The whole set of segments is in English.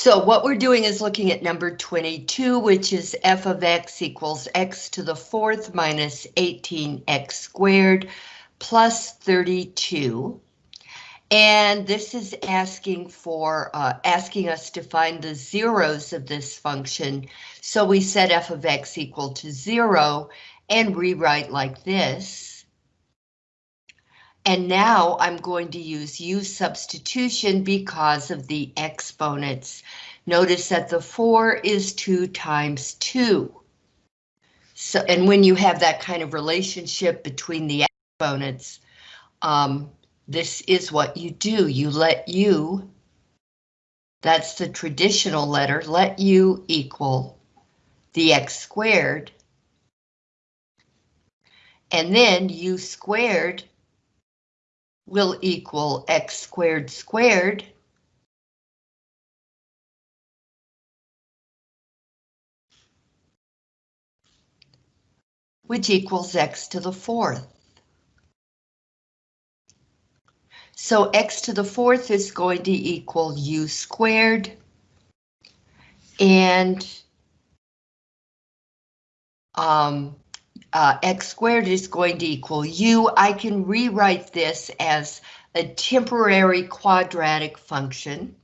So what we're doing is looking at number 22, which is f of x equals x to the fourth minus 18x squared plus 32. And this is asking for uh, asking us to find the zeros of this function. So we set f of x equal to zero and rewrite like this. And now I'm going to use u substitution because of the exponents. Notice that the 4 is 2 times 2. So, and when you have that kind of relationship between the exponents, um, this is what you do. You let u, that's the traditional letter, let u equal the x squared. And then u squared will equal x squared squared. which equals x to the fourth. So x to the fourth is going to equal u squared. And um, uh, x squared is going to equal u. I can rewrite this as a temporary quadratic function.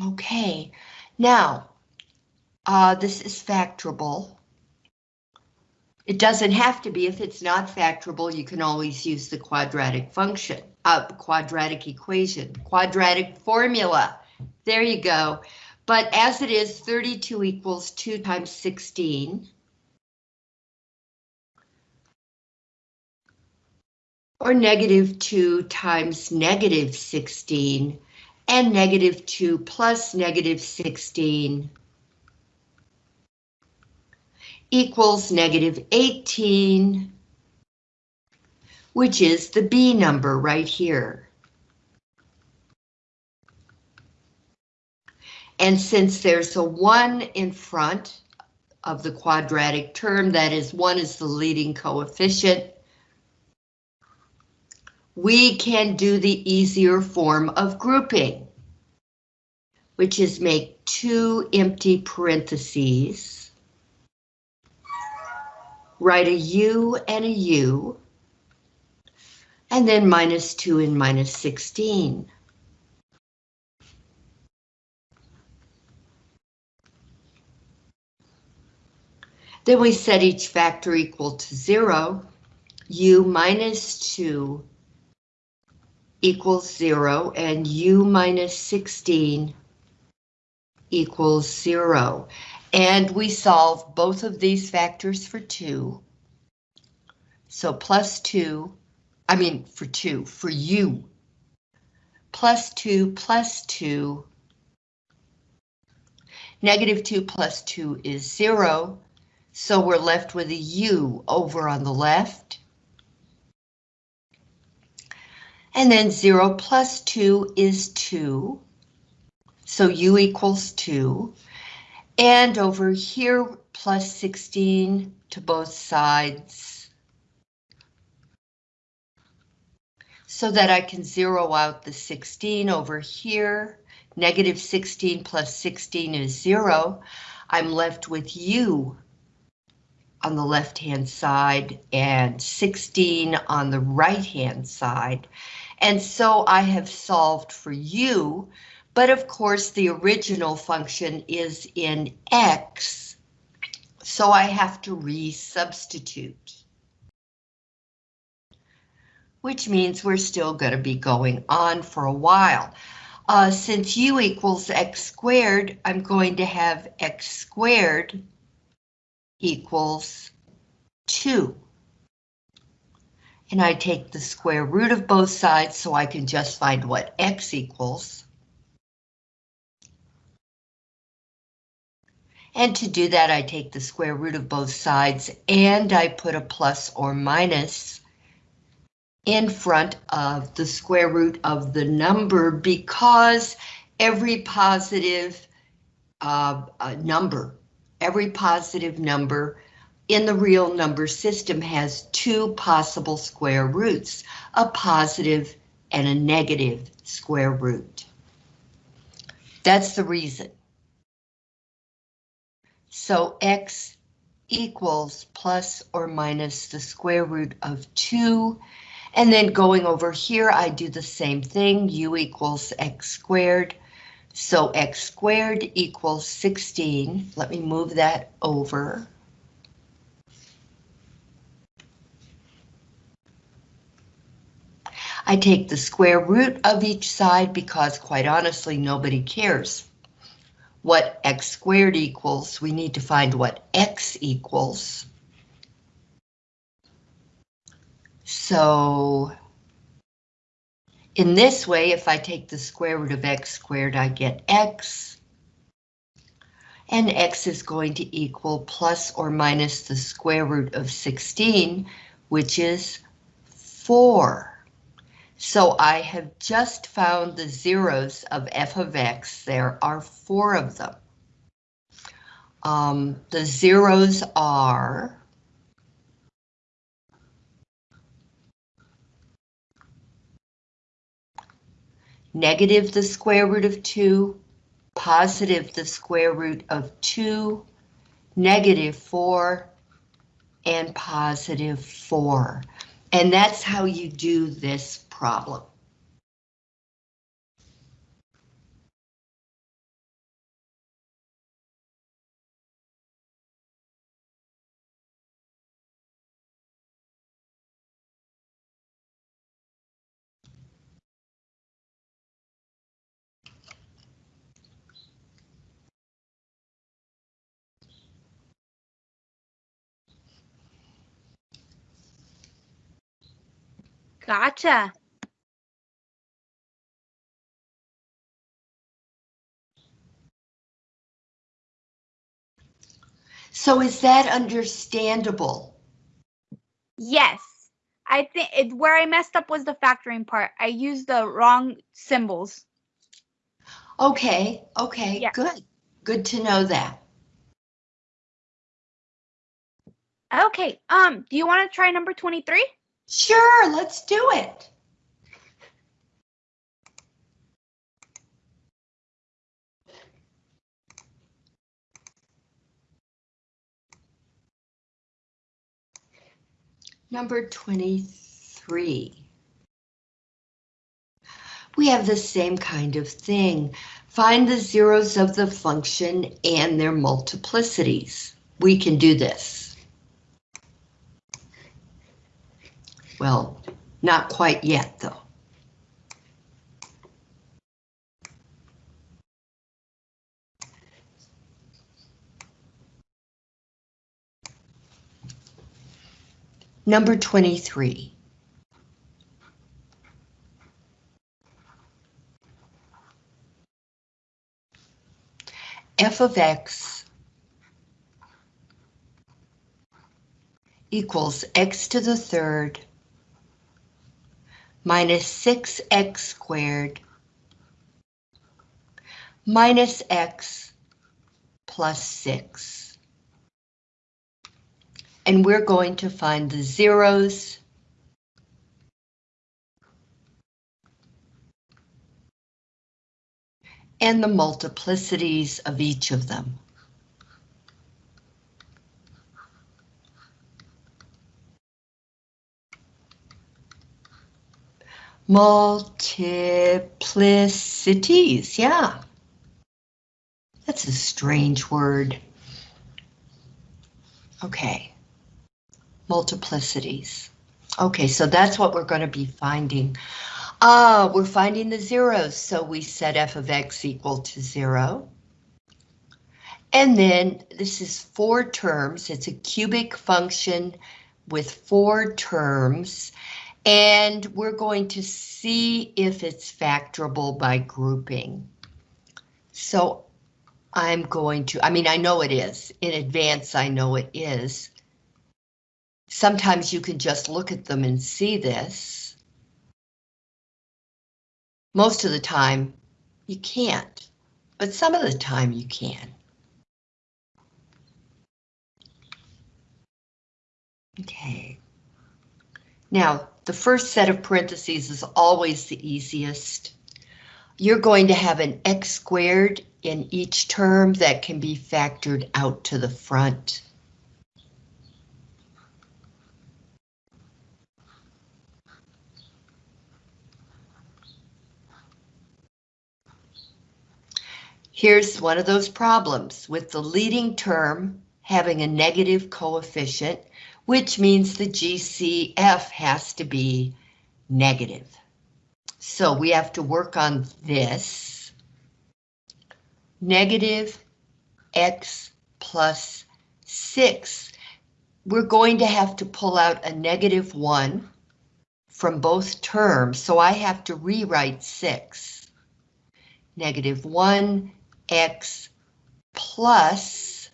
Okay, now, uh, this is factorable. It doesn't have to be. If it's not factorable, you can always use the quadratic function, uh, quadratic equation, quadratic formula. There you go. But as it is, 32 equals 2 times 16. Or negative 2 times negative 16 and negative 2 plus negative 16 equals negative 18, which is the B number right here. And since there's a 1 in front of the quadratic term, that is 1 is the leading coefficient, we can do the easier form of grouping, which is make two empty parentheses, write a U and a U, and then minus 2 and minus 16. Then we set each factor equal to 0, u minus 2 equals 0 and u minus 16 equals 0. And we solve both of these factors for 2. So plus 2, I mean for 2, for u. Plus 2 plus 2. Negative 2 plus 2 is 0. So we're left with a u over on the left. And then 0 plus 2 is 2. So u equals 2. And over here, plus 16 to both sides. So that I can zero out the 16 over here. Negative 16 plus 16 is 0. I'm left with u on the left-hand side and 16 on the right-hand side. And so I have solved for u, but of course the original function is in x, so I have to resubstitute. Which means we're still going to be going on for a while. Uh, since u equals x squared, I'm going to have x squared equals 2 and I take the square root of both sides so I can just find what x equals. And to do that, I take the square root of both sides and I put a plus or minus in front of the square root of the number because every positive uh, a number. Every positive number in the real number system has two possible square roots, a positive and a negative square root. That's the reason. So x equals plus or minus the square root of 2. And then going over here, I do the same thing, u equals x squared. So x squared equals 16. Let me move that over. I take the square root of each side because quite honestly, nobody cares what x squared equals. We need to find what x equals. So in this way, if I take the square root of x squared, I get x. And x is going to equal plus or minus the square root of 16, which is 4. So I have just found the zeros of f of x. There are four of them. Um, the zeros are negative the square root of 2, positive the square root of 2, negative 4, and positive 4. And that's how you do this problem. Gotcha. So is that understandable? Yes. I think it, where I messed up was the factoring part. I used the wrong symbols. Okay, okay, Yeah. good. Good to know that. Okay. Um, do you want to try number 23? Sure, let's do it. Number 23. We have the same kind of thing. Find the zeros of the function and their multiplicities. We can do this. Well, not quite yet, though. Number 23. f of x equals x to the third minus 6x squared minus x plus 6. And we're going to find the zeros and the multiplicities of each of them. Multiplicities, yeah. That's a strange word. Okay. Multiplicities. Okay, so that's what we're going to be finding. Ah, we're finding the zeros, so we set f of x equal to zero. And then this is four terms. It's a cubic function with four terms. And we're going to see if it's factorable by grouping. So I'm going to, I mean, I know it is. In advance, I know it is. Sometimes you can just look at them and see this. Most of the time, you can't, but some of the time you can. Okay. Now, the first set of parentheses is always the easiest. You're going to have an x squared in each term that can be factored out to the front. Here's one of those problems with the leading term having a negative coefficient, which means the GCF has to be negative. So we have to work on this. Negative x plus 6. We're going to have to pull out a negative 1 from both terms, so I have to rewrite 6. Negative 1 x plus,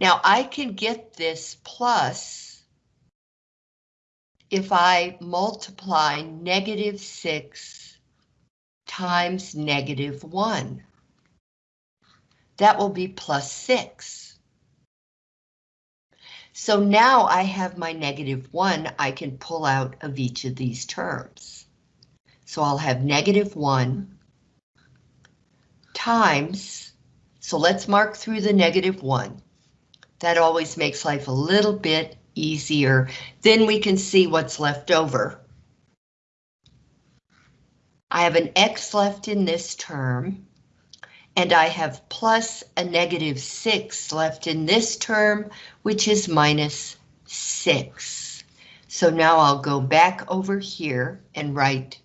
now I can get this plus if I multiply negative 6 times negative 1. That will be plus 6. So now I have my negative 1 I can pull out of each of these terms. So I'll have negative 1 times, so let's mark through the negative 1. That always makes life a little bit easier. Then we can see what's left over. I have an x left in this term, and I have plus a negative 6 left in this term, which is minus 6. So now I'll go back over here and write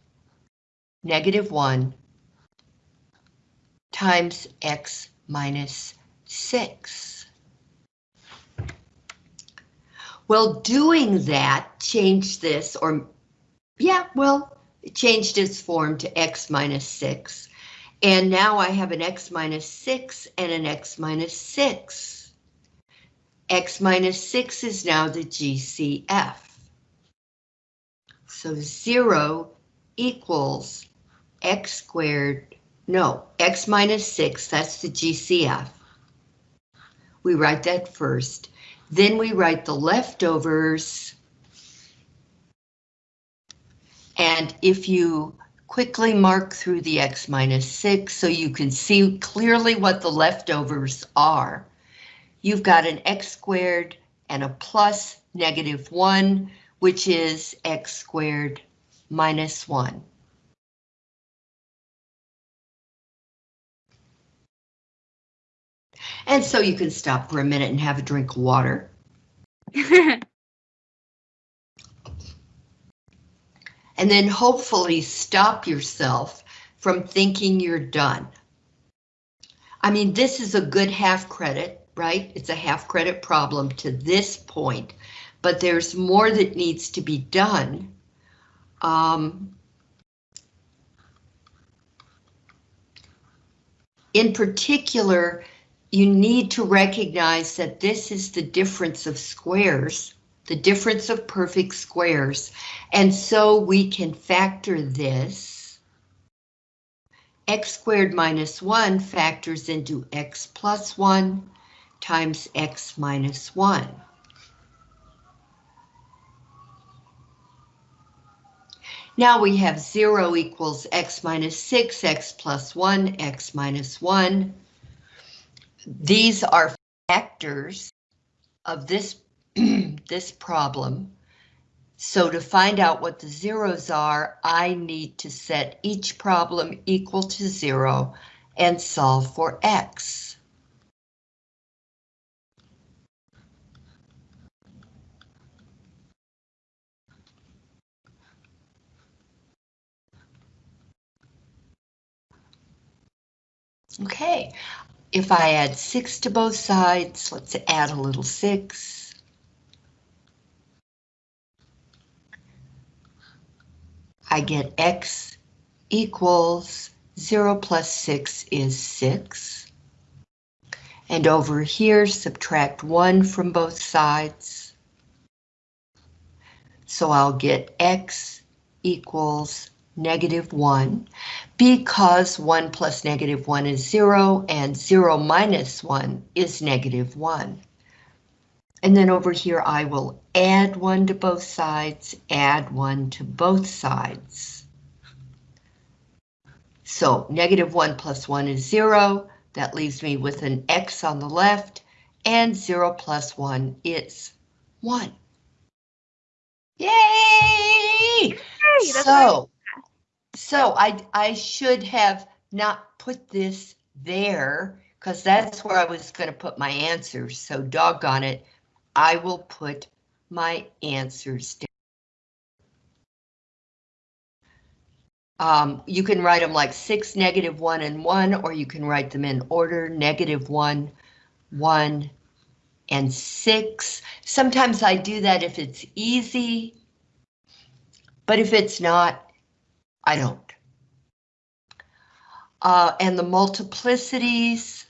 negative 1 times x minus 6. Well, doing that changed this, or yeah, well, it changed its form to x minus 6. And now I have an x minus 6 and an x minus 6. x minus 6 is now the GCF. So 0 equals x squared no, x minus 6, that's the GCF. We write that first. Then we write the leftovers. And if you quickly mark through the x minus 6 so you can see clearly what the leftovers are, you've got an x squared and a plus negative 1, which is x squared minus 1. And so you can stop for a minute and have a drink of water. and then hopefully stop yourself from thinking you're done. I mean, this is a good half credit, right? It's a half credit problem to this point, but there's more that needs to be done. Um, in particular, you need to recognize that this is the difference of squares, the difference of perfect squares, and so we can factor this. x squared minus 1 factors into x plus 1 times x minus 1. Now we have 0 equals x minus 6, x plus 1, x minus 1. These are factors of this, this problem. So to find out what the zeros are, I need to set each problem equal to zero and solve for x. Okay, if I add 6 to both sides, let's add a little 6. I get x equals 0 plus 6 is 6. And over here, subtract 1 from both sides. So I'll get x equals negative 1 because 1 plus negative 1 is 0 and 0 minus 1 is negative 1. And then over here, I will add one to both sides, add one to both sides. So negative 1 plus 1 is 0. That leaves me with an x on the left, and 0 plus 1 is 1. Yay! That's So, so I, I should have not put this there, because that's where I was going to put my answers, so doggone it, I will put my answers down. Um, you can write them like 6, negative 1, and 1, or you can write them in order, negative 1, 1, and 6. Sometimes I do that if it's easy, but if it's not, I don't. Uh, and the multiplicities.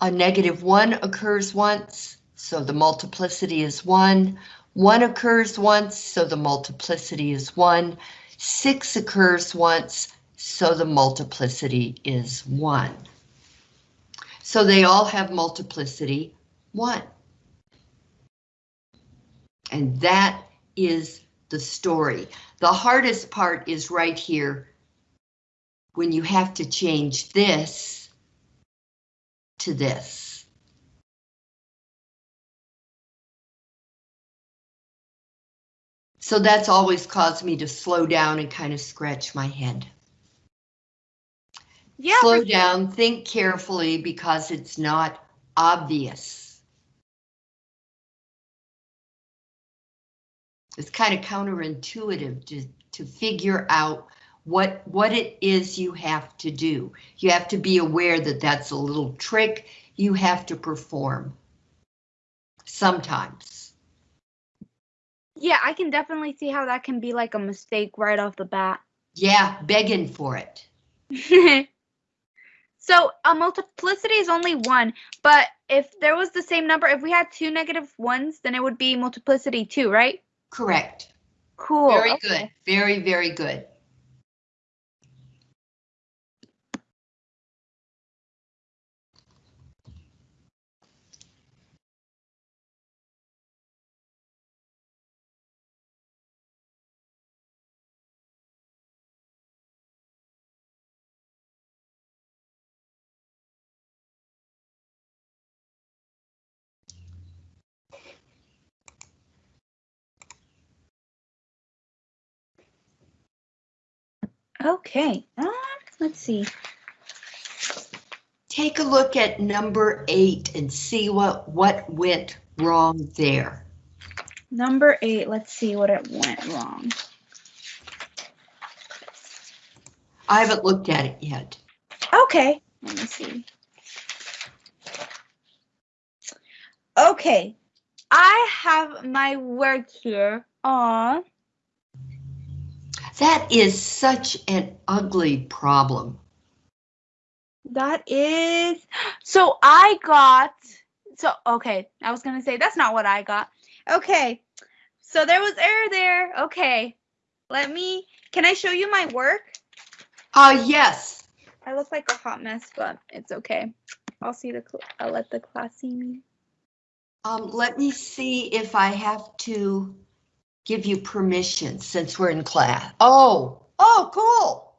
A negative 1 occurs once, so the multiplicity is 1. 1 occurs once, so the multiplicity is 1. 6 occurs once, so the multiplicity is 1. So they all have multiplicity 1. And that is the story. The hardest part is right here when you have to change this to this. So that's always caused me to slow down and kind of scratch my head. Yeah, Slow down, think carefully because it's not obvious. It's kind of counterintuitive to, to figure out what, what it is you have to do. You have to be aware that that's a little trick you have to perform. Sometimes. yeah, I can definitely see how that can be like a mistake right off the bat. Yeah, begging for it. so a multiplicity is only one, but if there was the same number, if we had two negative ones, then it would be multiplicity two, right? Correct. Cool. Very okay. good. Very, very good. Okay. Um, let's see. Take a look at number eight and see what, what went wrong there. Number eight. Let's see what it went wrong. I haven't looked at it yet. Okay. Let me see. Okay. I have my work here on That is such an ugly problem. That is so I got so okay. I was gonna say that's not what I got. Okay, so there was error there. Okay, let me. Can I show you my work? Uh, yes. I look like a hot mess, but it's okay. I'll see the. cl- I'll let the class see me. Um, let me see if I have to give you permission since we're in class. Oh, oh, cool.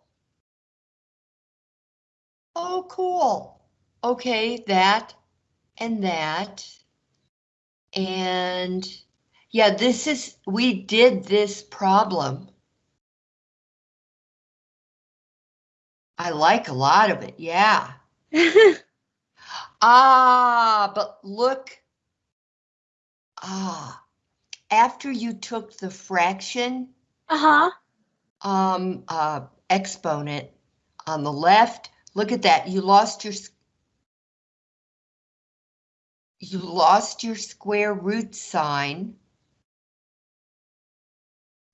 Oh, cool. Okay, that and that. And yeah, this is, we did this problem. I like a lot of it, yeah. Ah, but look. Ah, after you took the fraction, uh huh. um, uh, exponent on the left, look at that, you lost your, you lost your square root sign.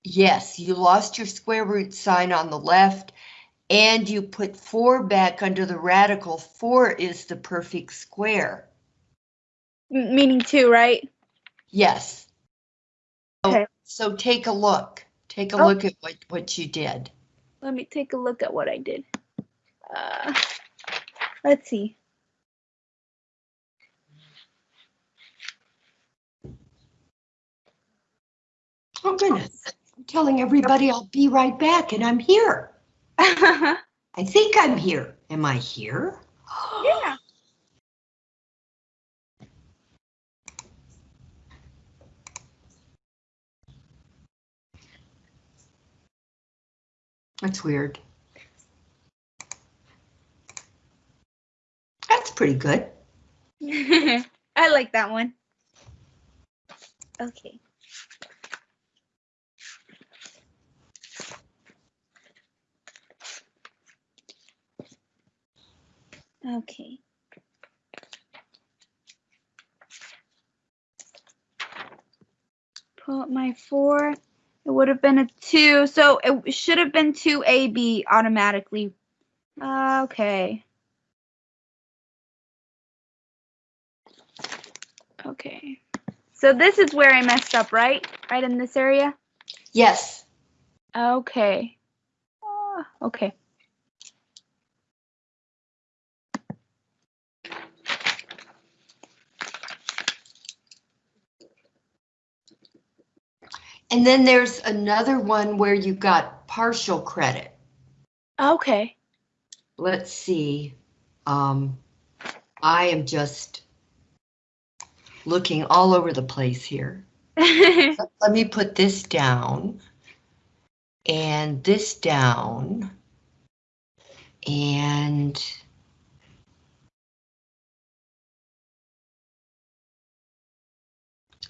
Yes, you lost your square root sign on the left, and you put four back under the radical. Four is the perfect square. Meaning two, right? Yes. Okay. So take a look. Take a oh. look at what, what you did. Let me take a look at what I did. Uh, let's see. Oh, goodness. I'm telling everybody I'll be right back, and I'm here. I think I'm here. Am I here? yeah. That's weird. That's pretty good. I like that one. Okay. Okay. Pull up my four. It would have been a two, so it should have been two AB automatically. Uh, okay. Okay. So this is where I messed up, right? Right in this area? Yes. Okay. Ah, okay. And then there's another one where you got partial credit. Okay. Let's see. Um, I am just looking all over the place here. Let me put this down. And this down. And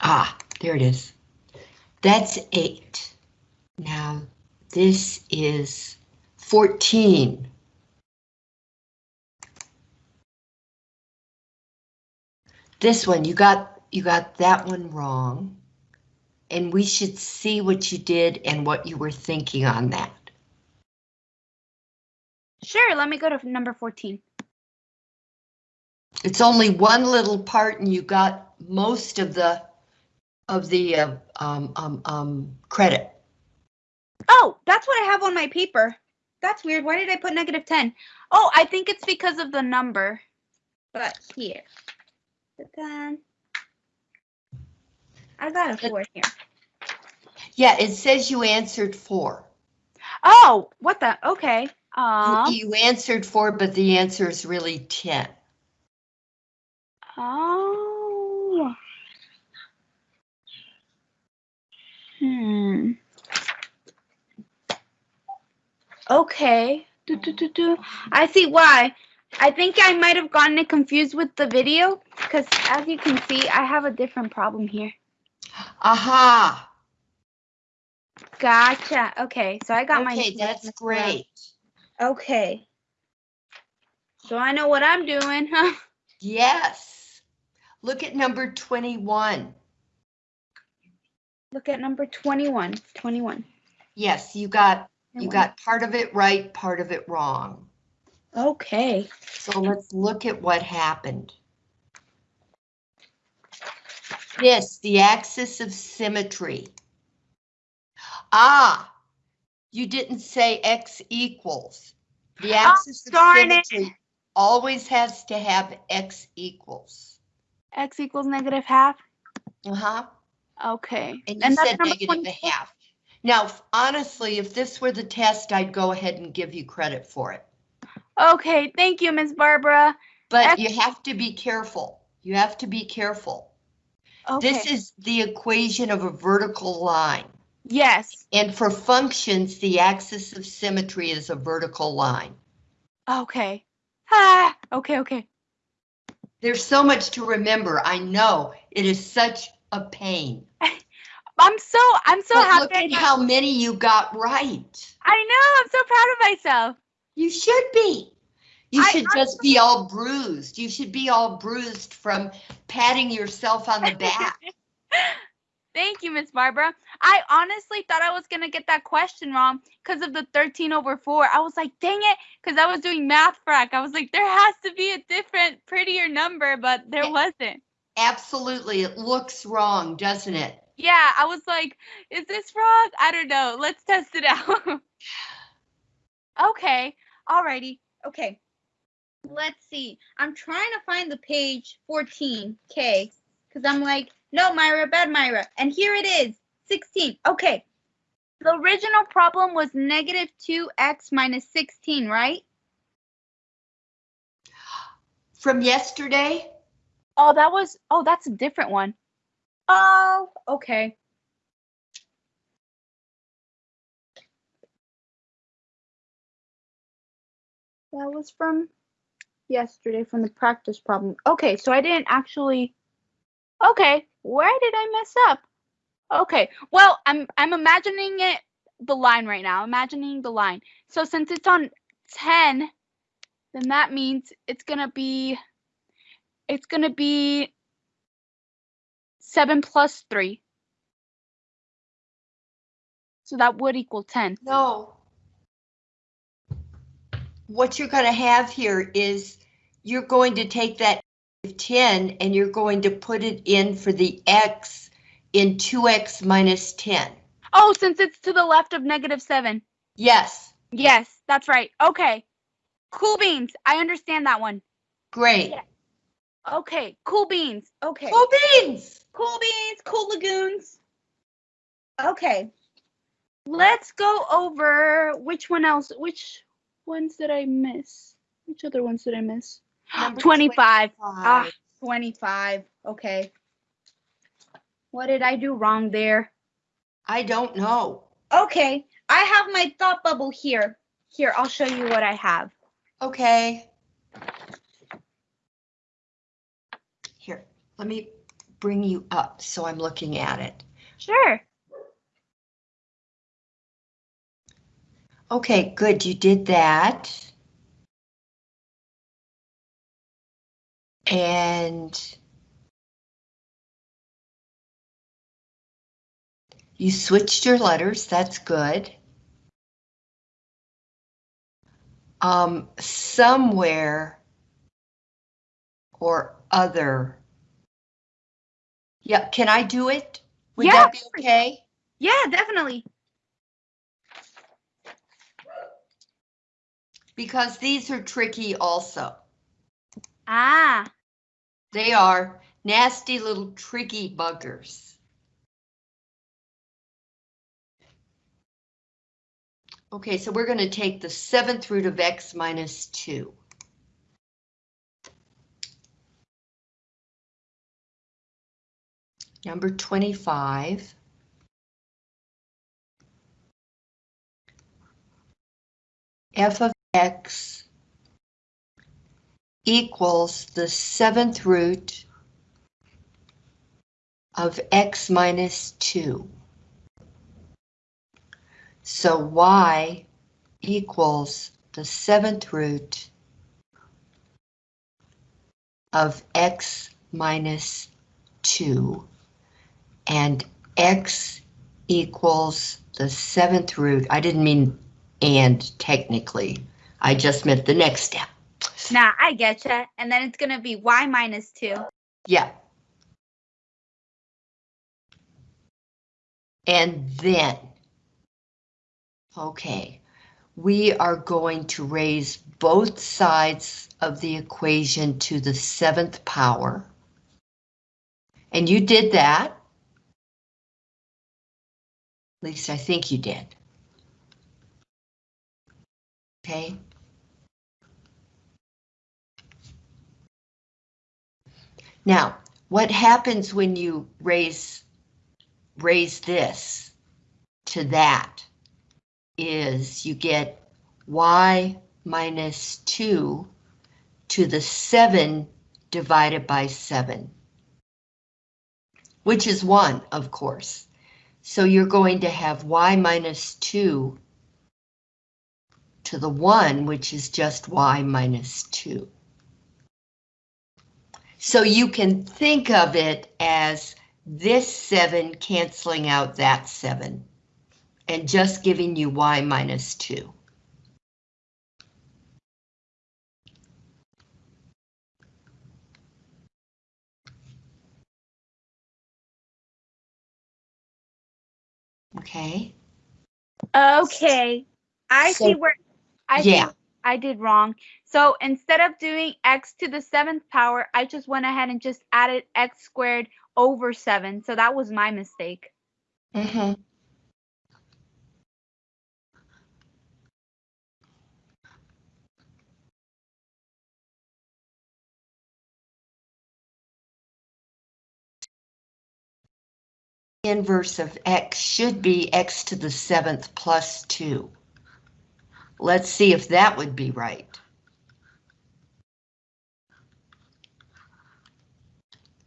ah, there it is. That's eight. Now this is 14. This one, you got you got that one wrong. And we should see what you did and what you were thinking on that. sure, let me go to number 14. It's only one little part and you got most of the of the uh, um, um, um, credit. Oh, that's what I have on my paper. That's weird. Why did I put negative 10? Oh, I think it's because of the number. But here. The 10. I got a 4 here. Yeah, it says you answered four. Oh, what the? Okay. You- Um. You answered four, but the answer is really 10. Oh. Hmm. Okay. Do, do, do, do. I see why. I think I might have gotten it confused with the video because as you can see, I have a different problem here. Aha, Gotcha. Okay, so I got my. okay, that's great. Okay. So I know what I'm doing, huh? Yes. Look at number 21. Look at number 21. 21. Yes, you got, you got part of it right, part of it wrong. Okay. So let's look at what happened. This, the axis of symmetry. Ah, you didn't say x equals. The axis of darn it. symmetry always has to have x equals. X equals negative half. Uh-huh. Okay. And you that's said negative a half. Now, honestly, if this were the test, I'd go ahead and give you credit for it. Okay, thank you, Ms. Barbara. But you have to be careful. You have to be careful. Okay. This is the equation of a vertical line. yes. And for functions, the axis of symmetry is a vertical line. Okay. Ah, okay, okay. There's so much to remember. I know it is such a pain. I'm so I'm so But happy. look at how many you got right. I know. I'm so proud of myself. You should be. You I- should just be all bruised. You should be all bruised from patting yourself on the back. Thank you, Miss Barbara. I honestly thought I was gonna get that question wrong because of the 13 over 4. I was like, dang it, because I was doing math frac. I was like, there has to be a different, prettier number, but there wasn't. Absolutely. It looks wrong, doesn't it? Yeah, I was like, is this wrong? I don't know. Let's test it out. okay, alrighty. Okay. Let's see. I'm trying to find the page 14, K, because I'm like, no, Myra, bad Myra. And here it is, 16. Okay. The original problem was negative 2x minus 16, right? From yesterday? Oh, that was, oh, that's a different one. Oh, okay. That was from yesterday from the practice problem. Okay, so I didn't actually, okay, where did I mess up? Okay, well, I'm, I'm imagining it, the line right now, imagining the line. So since it's on 10, then that means it's gonna be, it's gonna be seven plus three. So that would equal 10. No. What you're gonna have here is you're going to take that 10 and you're going to put it in for the x in 2x minus 10. Oh, since it's to the left of negative seven. Yes, Yes, that's right. Okay. Cool beans. I understand that one. great. Yeah. Okay. Cool beans. Okay. Cool beans. Cool beans. Cool lagoons. Okay. Let's go over which one else. Which ones did I miss? Which other ones did I miss? Number 25. Ah, 25. 25. Okay. What did I do wrong there? I don't know. Okay. I have my thought bubble here. Here, I'll show you what I have. Okay. Here, let me bring you up so I'm looking at it. Sure. Okay, good, you did that. And you switched your letters, that's good. Um, somewhere or other. Yeah, can I do it? Would Yeah, that be okay? Yeah, definitely. Because these are tricky also. Ah, They are nasty little tricky buggers. Okay, so we're going to take the seventh root of x minus 2. Number 25. f of x equals the seventh root of x minus 2. So y equals the seventh root of x minus 2. And x equals the seventh root. I didn't mean and technically. I just meant the next step. nah, I getcha. And then it's gonna be y minus two. Yeah. And then, okay, we are going to raise both sides of the equation to the seventh power. And you did that. Least I think you did. Okay. Now, what happens when you raise, raise this to that is you get y minus 2 to the 7 divided by 7, which is 1, of course. So you're going to have y minus 2 to the 1, which is just y minus 2. So you can think of it as this 7 canceling out that 7 and just giving you y minus 2. Okay, Okay. I So- see where I Yeah. I did wrong. So instead of doing x to the seventh power, I just went ahead and just added x squared over seven. So that was my mistake. Mm-hmm. Inverse of x should be x to the seventh plus two. Let's see if that would be right.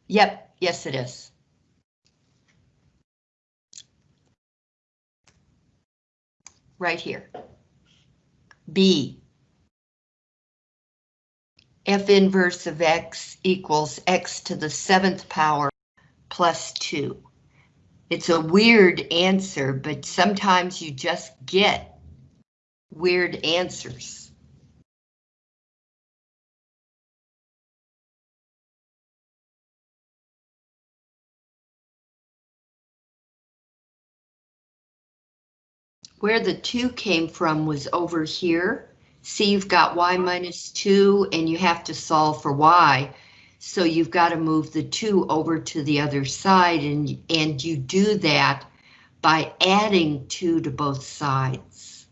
Yep, yes it is. Right here. B. F inverse of x equals x to the seventh power plus two. It's a weird answer, but sometimes you just get weird answers. Where the two came from was over here. See, you've got y minus two and you have to solve for y. So you've got to move the two over to the other side and, and you do that by adding two to both sides.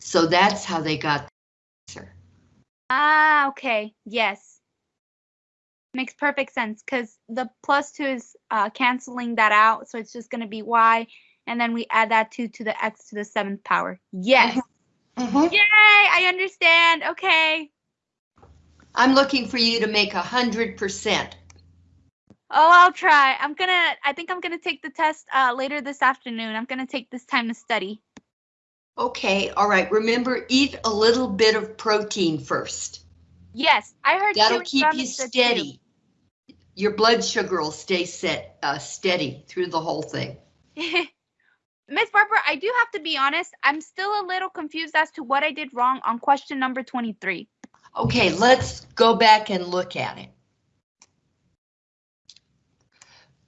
So that's how they got the answer. Ah, okay. Yes. Makes perfect sense because the plus two is uh, canceling that out. So it's just going to be y. And then we add that two to the x to the seventh power. Yes. Mhm. Yay, I understand. Okay. I'm looking for you to make a hundred percent. Oh, I'll try. I'm gonna, I think I'm gonna take the test uh, later this afternoon. I'm gonna take this time to study. Okay, all right. Remember, eat a little bit of protein first. Yes, I heard That'll keep you good too. steady. Your blood sugar will stay set, uh, steady through the whole thing. Miss Barbara, I do have to be honest. I'm still a little confused as to what I did wrong on question number 23. Okay, let's go back and look at it.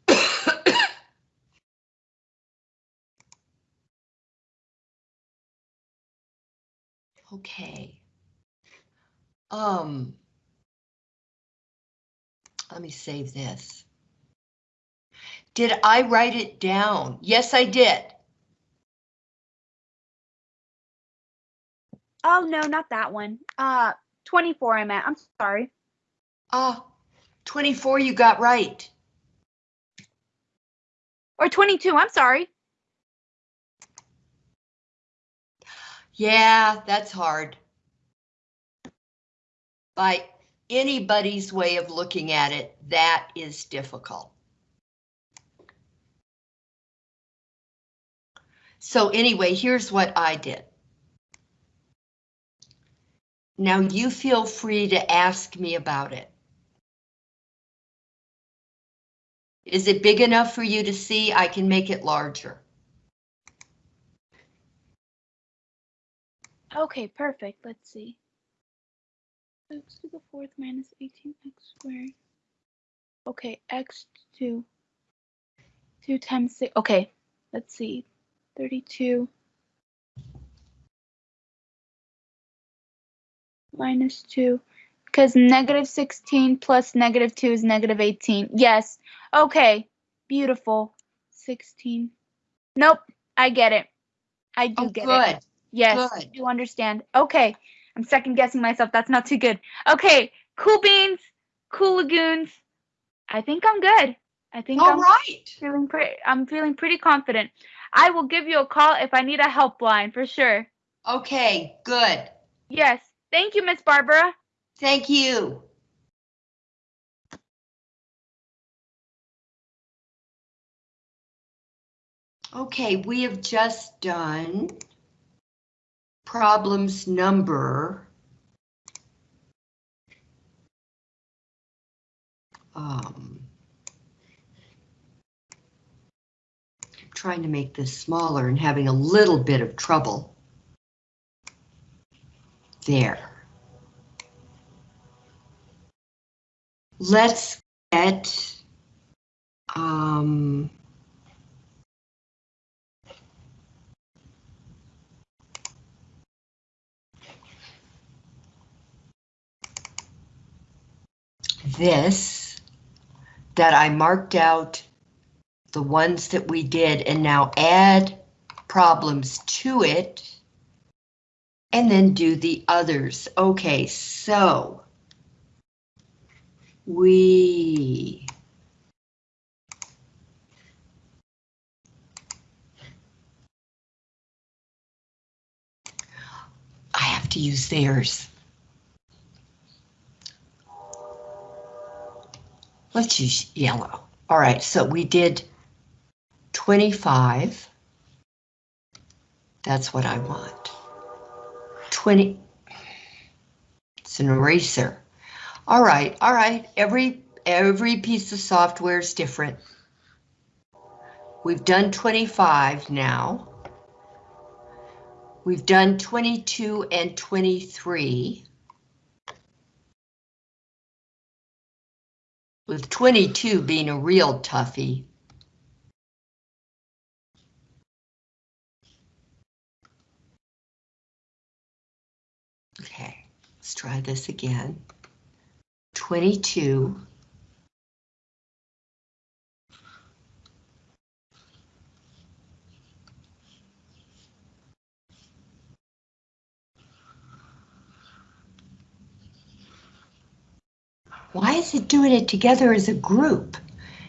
Okay. Um. Let me save this. Did I write it down? Yes, I did. Oh no, not that one. Uh, 24 I meant. I'm sorry. Ah, 24 you got right. Or 22. I'm sorry. Yeah, that's hard. By anybody's way of looking at it, that is difficult. So anyway, here's what I did. Now you feel free to ask me about it. Is it big enough for you to see? I can make it larger. Okay, perfect. Let's see. x to the fourth minus 18x squared. Okay, x to 2 times 6. Okay, let's see. 32 minus 2. Because negative 16 plus negative 2 is negative 18. Yes. Okay, beautiful. 16. Nope, I get it. I do Oh, get it. good. Yes, Good. you understand. Okay, I'm second guessing myself. That's not too good. Okay, cool beans, cool lagoons. I think I'm good. I think All I'm right. feeling pretty. I'm feeling pretty confident. I will give you a call if I need a helpline for sure. Okay, good. Yes. Thank you, Miss Barbara. Thank you. Okay, we have just done problems number um, trying to make this smaller and having a little bit of trouble. There. Let's get um, this that I marked out the ones that we did and now add problems to it. And then do the others. Okay, so we I have to use theirs. Let's use yellow. All right, so we did 25. That's what I want. 20. It's an eraser. All right, all right. Every every piece of software is different. We've done 25 now. We've done 22 and 23. With 22 being a real toughie. Okay, let's try this again. 22. Why is it doing it together as a group?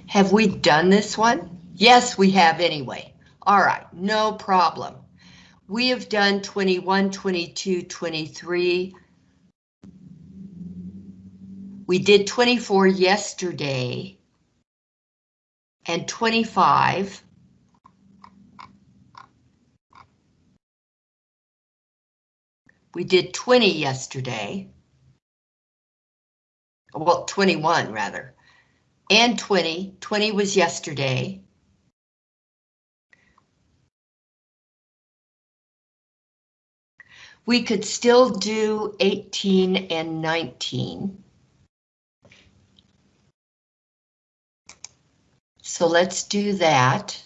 Have we done this one? Yes, we have anyway. All right, no problem. We have done 21, 22, 23. We did 24 yesterday. And 25. We did 20 yesterday. Well, 21 rather. And 20. 20 was yesterday. We could still do 18 and 19. So let's do that.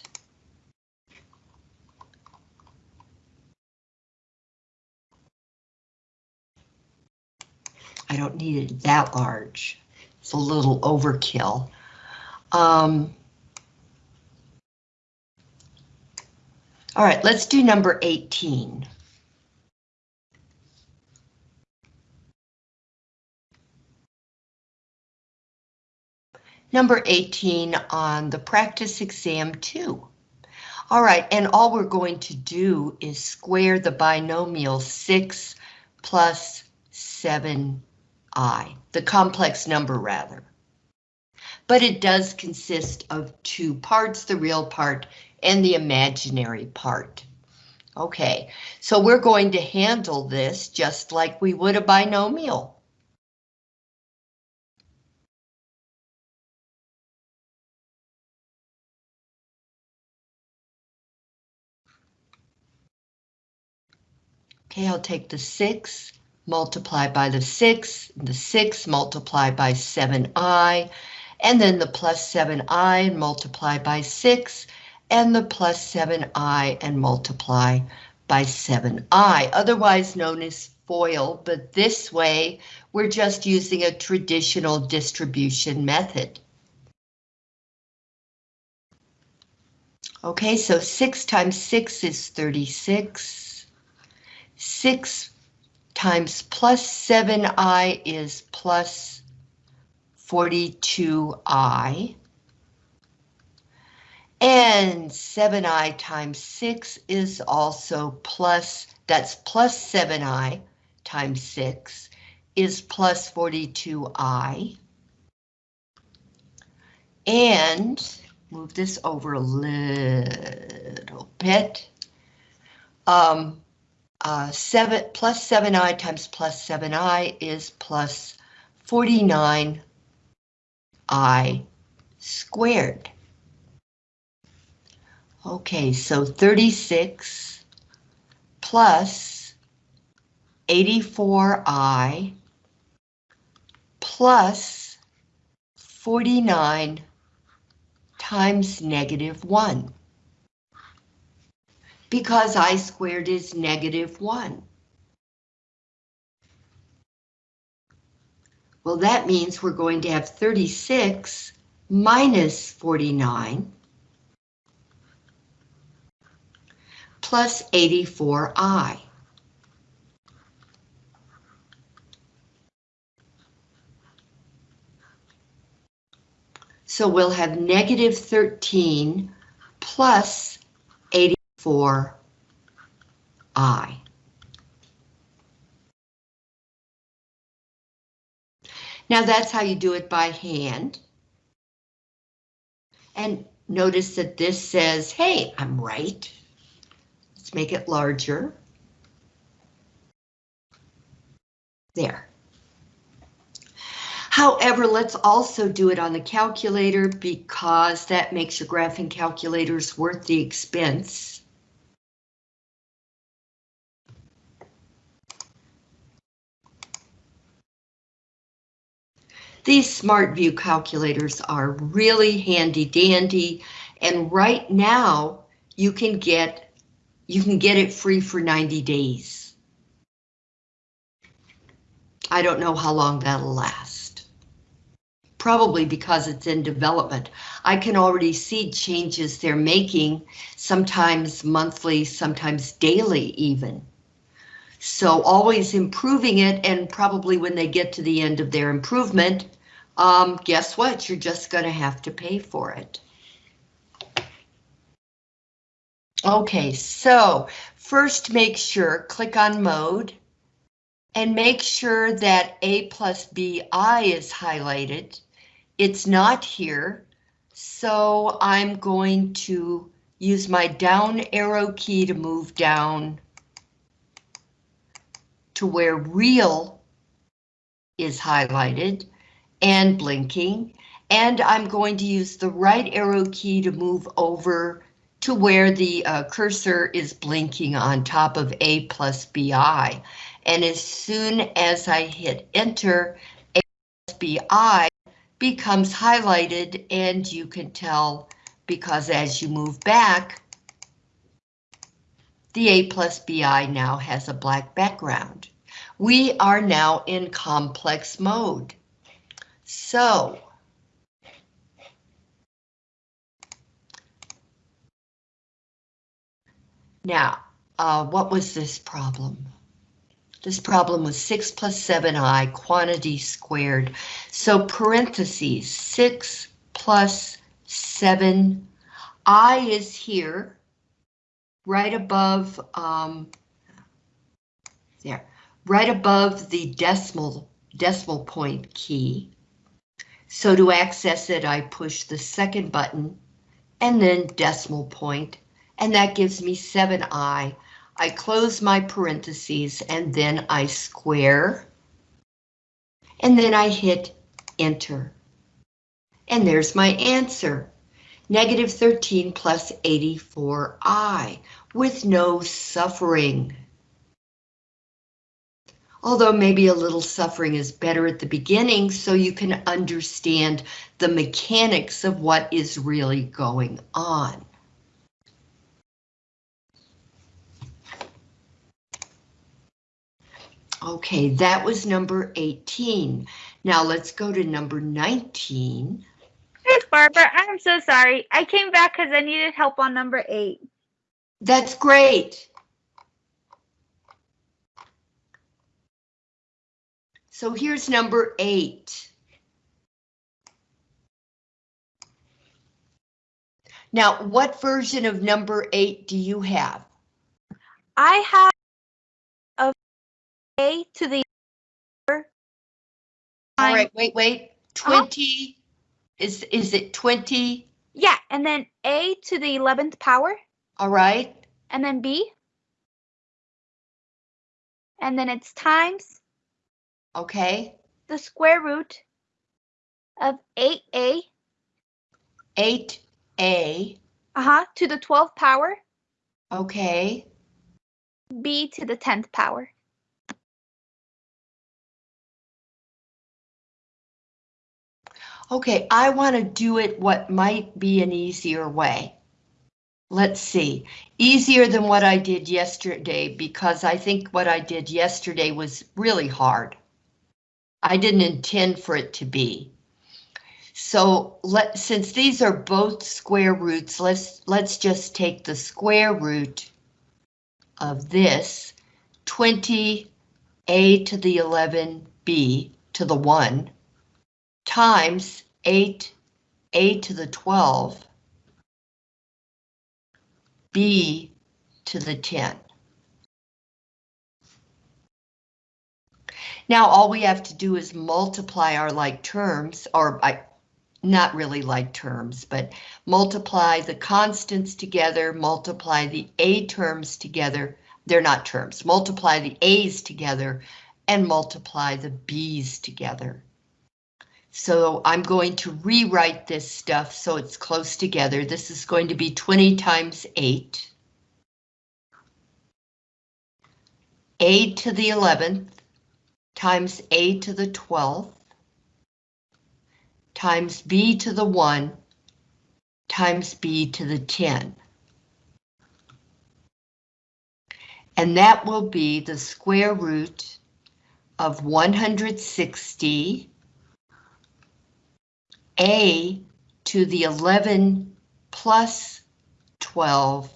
I don't need it that large. It's a little overkill. Um, all right, let's do number 18. Number 18 on the practice exam 2. All right, and all we're going to do is square the binomial 6 plus 7i, the complex number rather. But it does consist of two parts, the real part and the imaginary part. Okay, so we're going to handle this just like we would a binomial. Okay, I'll take the 6, multiply by the 6, the 6 multiply by 7i, and then the plus 7i and multiply by 6, and the plus 7i and multiply by 7i, otherwise known as FOIL, but this way we're just using a traditional distribution method. Okay, so 6 times 6 is 36. 6 times plus 7i is plus 42i. And 7i times 6 is also plus, that's plus 7i times 6 is plus 42i. And move this over a little bit. Um, uh, 7 plus 7i times plus 7i is plus 49i squared. Okay, so 36 plus 84i plus 49 times negative 1 because I squared is negative 1. Well, that means we're going to have 36 minus 49 plus 84i. So we'll have negative 13 plus 84i. Now that's how you do it by hand. And notice that this says, hey, I'm right. Let's make it larger. There. However, let's also do it on the calculator because that makes your graphing calculators worth the expense. These Smart View calculators are really handy dandy, and right now you can get you can get it free for 90 days. I don't know how long that'll last. Probably because it's in development. I can already see changes they're making, sometimes monthly, sometimes daily even. So always improving it and probably when they get to the end of their improvement, um, guess what? You're just going to have to pay for it. Okay, so first make sure, click on mode, and make sure that A plus BI is highlighted. It's not here, so I'm going to use my down arrow key to move down to where real is highlighted and blinking, and I'm going to use the right arrow key to move over to where the uh, cursor is blinking on top of A plus BI. And as soon as I hit enter, A plus BI becomes highlighted and you can tell because as you move back, the A plus BI now has a black background. We are now in complex mode. So, now, uh, what was this problem? This problem was 6 plus 7i, quantity squared. So parentheses, 6 plus 7, i is here, right above, um, there, right above the decimal, decimal point key. So to access it, I push the second button and then decimal point, and that gives me 7i. I close my parentheses and then I square. And then I hit enter. And there's my answer. Negative 13 plus 84i with no suffering although maybe a little suffering is better at the beginning so you can understand the mechanics of what is really going on. Okay, that was number 18. Now let's go to number 19. Miss Barbara, I'm so sorry. I came back because I needed help on number eight. That's great. So here's number eight. Now, what version of number eight do you have? I have a A to the All wait, wait. Uh-huh. 20, is, is it 20? Yeah, and then A to the 11th power, All right, and then B. And then it's times okay. the square root of 8A Eight A, uh-huh, to the 12th power, okay. B to the 10th power. Okay, I want to do it what might be an easier way. Let's see, easier than what I did yesterday because I think what I did yesterday was really hard. I didn't intend for it to be. So let since these are both square roots, let's let's just take the square root of this 20 a to the 11b to the 1 times 8 a to the 12 b to the 10. Now all we have to do is multiply our like terms, or I, not really like terms, but multiply the constants together, multiply the A terms together, they're not terms, multiply the A's together, and multiply the B's together. So I'm going to rewrite this stuff so it's close together. This is going to be 20 times 8. A to the 11th times A to the 12th times B to the 1 times B to the 10. And that will be the square root of 160 A to the 11 plus 12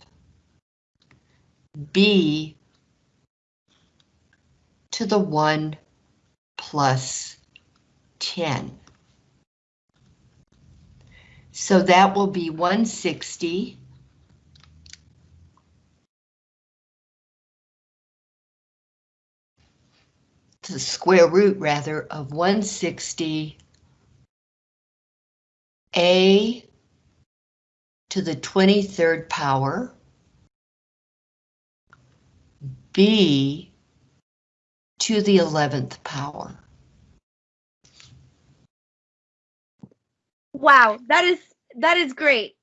B to the 1 plus 10. So that will be 160. The square root rather of 160 a to the 23rd power b to the 11th power. Wow, that is that is great.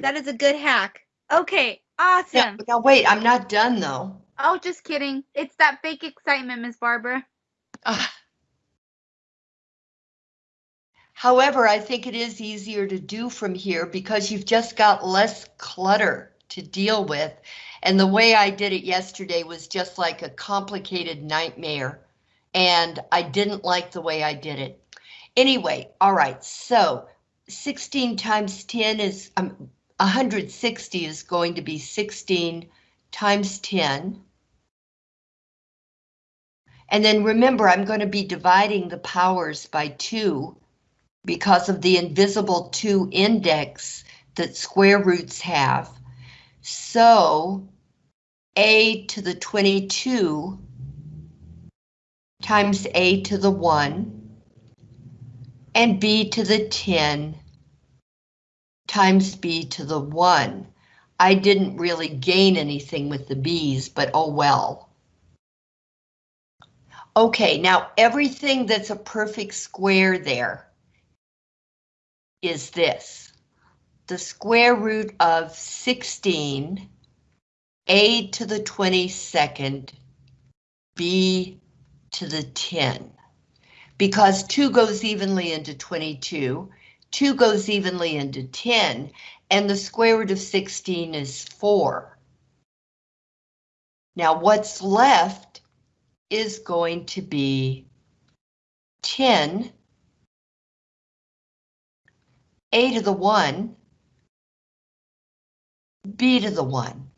That is a good hack. Okay, awesome. Now, now wait, I'm not done though. Oh, just kidding. It's that fake excitement, Miss Barbara. Ah. However, I think it is easier to do from here because you've just got less clutter to deal with. And the way I did it yesterday was just like a complicated nightmare. And I didn't like the way I did it. Anyway, all right, so 16 times 10 is, um, 160 is going to be 16 times 10. And then remember, I'm going to be dividing the powers by 2 because of the invisible 2 index that square roots have. So a to the 22 times a to the 1 and b to the 10 times b to the 1. I didn't really gain anything with the b's, but oh well. Okay, now everything that's a perfect square there is this. The square root of 16, a to the 22nd, b to the 10 because 2 goes evenly into 22, 2 goes evenly into 10, and the square root of 16 is 4. Now what's left is going to be 10, a to the 1, b to the 1.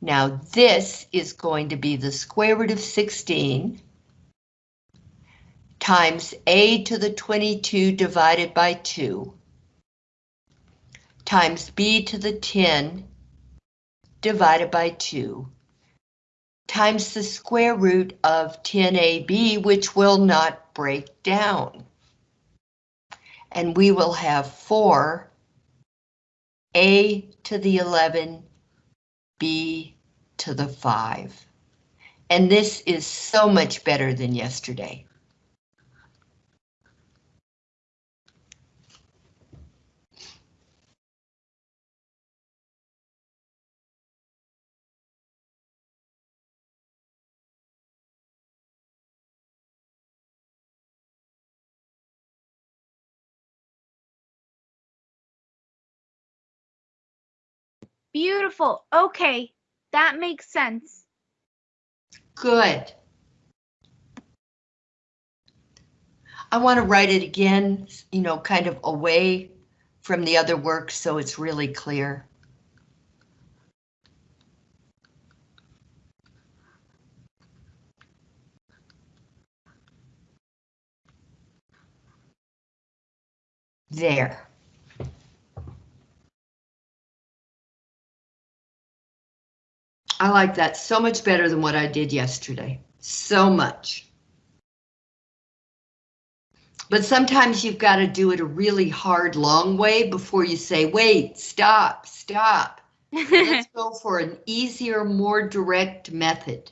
Now this is going to be the square root of 16 times a to the 22 divided by 2 times b to the 10 divided by 2 times the square root of 10ab, which will not break down. And we will have 4 a to the 11 b to the 5. And this is so much better than yesterday. Beautiful. Okay, that makes sense. Good. I want to write it again, you know, kind of away from the other work so it's really clear. There. I like that so much better than what I did yesterday. So much. But sometimes you've got to do it a really hard, long way before you say, wait, stop, stop. Let's go for an easier, more direct method.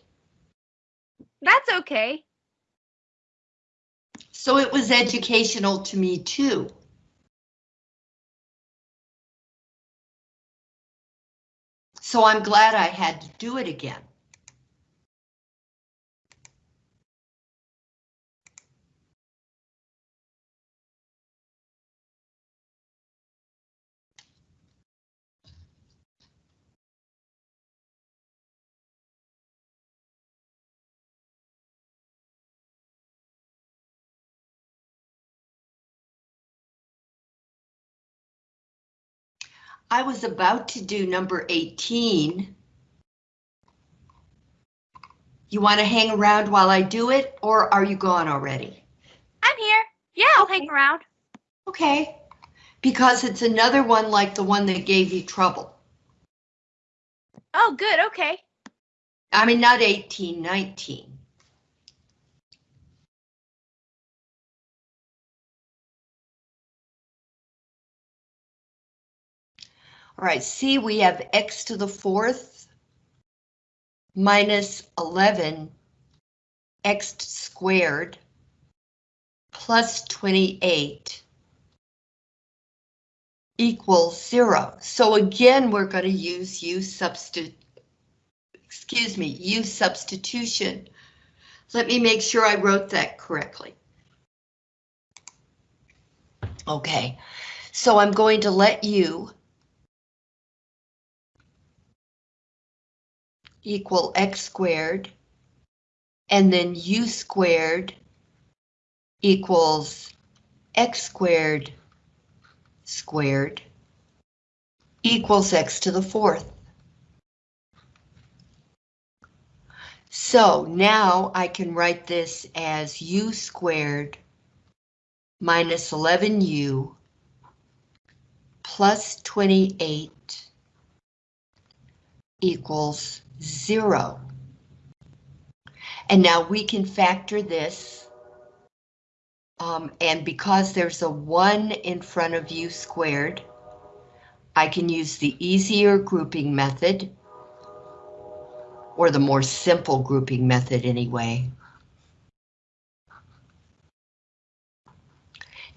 That's okay. So it was educational to me too. So I'm glad I had to do it again. I was about to do number 18. You want to hang around while I do it, or are you gone already? I'm here. Yeah, I'll hang around. Okay, because it's another one like the one that gave you trouble. Oh, good. Okay. I mean, not 18, 19. All right, see, we have x to the fourth minus 11 x squared plus 28 equals zero. So again, we're going to use u substitute excuse me, use substitution. Let me make sure I wrote that correctly. Okay, so I'm going to let u equal x squared, and then u squared equals x squared squared equals x to the fourth. So now I can write this as u squared minus 11u plus 28 equals zero. And now we can factor this. Um, and because there's a one in front of u squared, I can use the easier grouping method or the more simple grouping method anyway.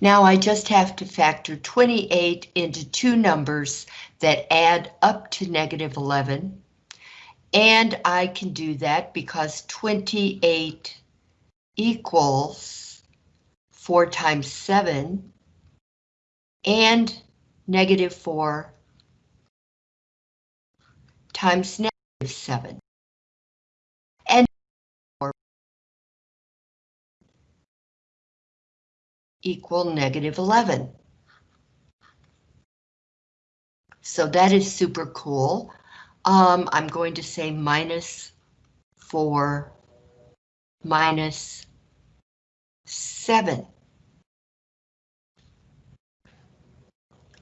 Now I just have to factor 28 into two numbers that add up to negative 11. And I can do that because 28 equals 4 times 7 and negative 4 times negative 7. And equal negative 11. So that is super cool. Um, I'm going to say minus 4 minus 7.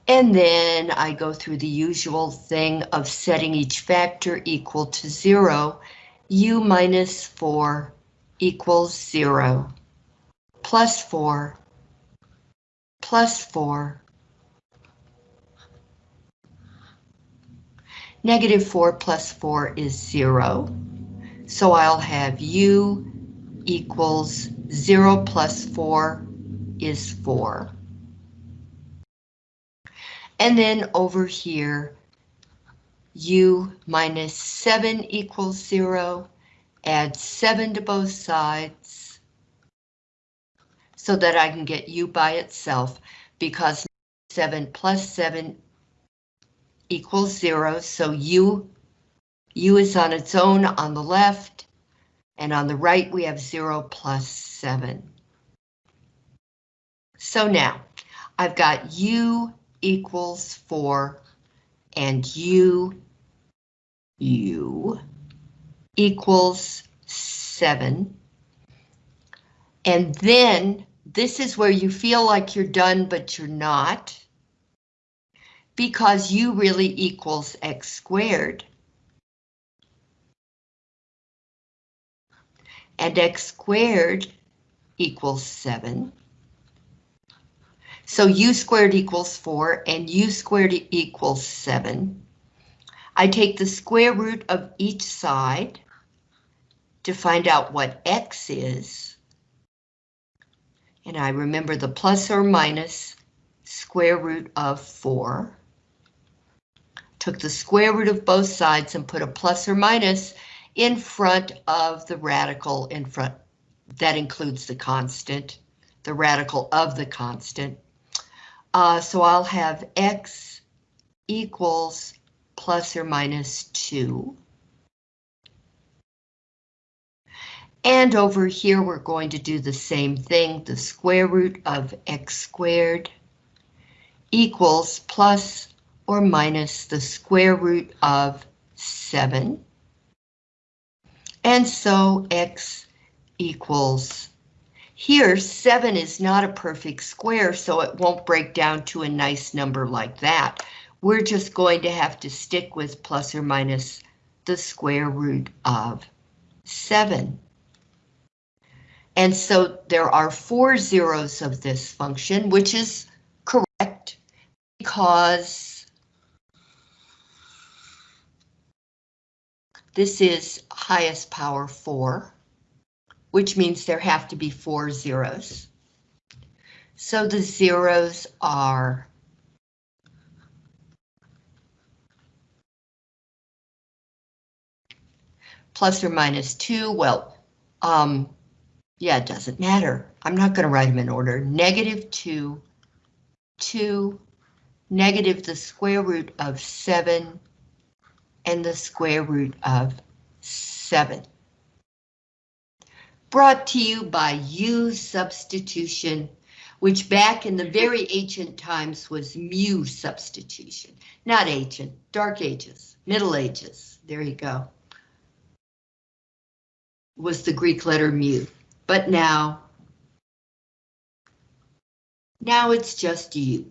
And then I go through the usual thing of setting each factor equal to 0. u minus 4 equals 0 plus 4 plus 4. Negative 4 plus 4 is 0. So I'll have u equals 0 plus 4 is 4. And then over here, u minus 7 equals 0. Add 7 to both sides so that I can get u by itself because 7 plus 7 equals 0, so u, u is on its own on the left, and on the right we have 0 plus 7. So now, I've got u equals 4, and u, u equals 7. And then This is where you feel like you're done, but you're not. Because u really equals x squared. And x squared equals 7. So u squared equals 4 and u squared equals 7. I take the square root of each side to find out what x is. And I remember the plus or minus square root of 4. Took the square root of both sides and put a plus or minus in front of the radical in front. That includes the constant, the radical of the constant. Uh, so I'll have x equals plus or minus 2. And over here, we're going to do the same thing. The square root of x squared equals plus or minus the square root of 7. And so x equals, here 7 is not a perfect square, so it won't break down to a nice number like that. We're just going to have to stick with plus or minus the square root of 7. And so there are four zeros of this function, which is correct because this is highest power 4, which means there have to be four zeros. So the zeros are plus or minus 2, well, um, yeah, it doesn't matter. I'm not going to write them in order. Negative 2, 2, negative the square root of 7, and the square root of 7. Brought to you by U substitution, which back in the very ancient times was mu substitution. Not ancient, dark ages, middle ages. There you go. Was the Greek letter mu. But now, now it's just U.